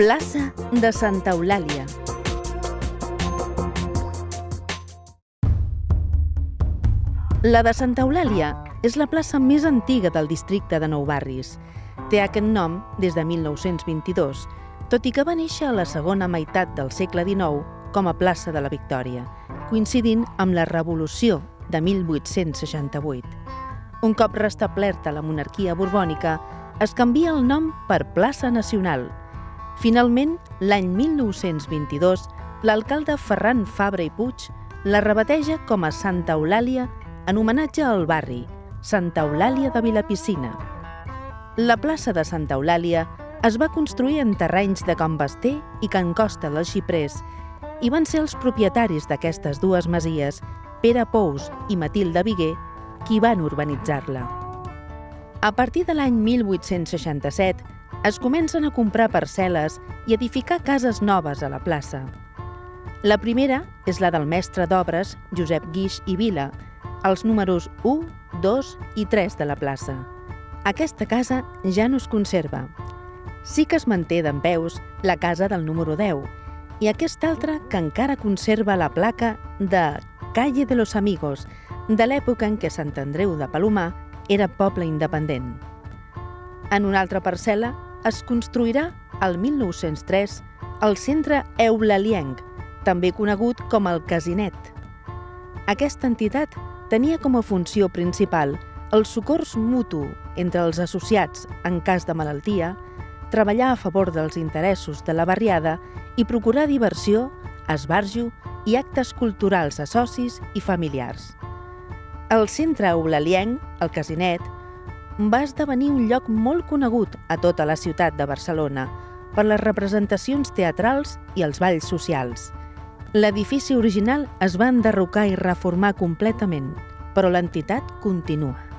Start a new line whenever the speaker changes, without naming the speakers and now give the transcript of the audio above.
Plaça de Santa Eulàlia. La de Santa Eulàlia és la plaça més antiga del districte de Nou Barris. Té aquest nom des de 1922, tot i que va néixer a la segona meitat del segle XIX com a plaça de la Victòria, coincidint amb la Revolució de 1868. Un cop restablerta la monarquia borbònica, es canvia el nom per Plaça Nacional. Finalment, l'any 1922, l'alcalde Ferran Fabra i Puig la rebateja com a Santa Eulàlia en homenatge al barri, Santa Eulàlia de Vilapicina. La plaça de Santa Eulàlia es va construir en terrenys de Can Basté i Can Costa dels Xiprers i van ser els propietaris d'aquestes dues masies, Pere Pous i Matilde Viguer, qui van urbanitzar-la. A partir de l'any 1867 es comencen a comprar parcel·les i edificar cases noves a la plaça. La primera és la del mestre d'obres Josep Guix i Vila, als números 1, 2 i 3 de la plaça. Aquesta casa ja no es conserva. Sí que es manté d'en peus la casa del número 10 i aquesta altra que encara conserva la placa de Calle de los Amigos, de l'època en què Sant Andreu de Palomar era poble independent. En una altra parcel·la es construirà el 1903 el centre Eulalienc, també conegut com el Casinet. Aquesta entitat tenia com a funció principal el socors mutu entre els associats en cas de malaltia, treballar a favor dels interessos de la barriada i procurar diversió, esbarjo i actes culturals a socis i familiars. El centre eulalienc, el Casinet, va esdevenir un lloc molt conegut a tota la ciutat de Barcelona per les representacions teatrals i els balls socials. L'edifici original es va enderrocar i reformar completament, però l'entitat continua.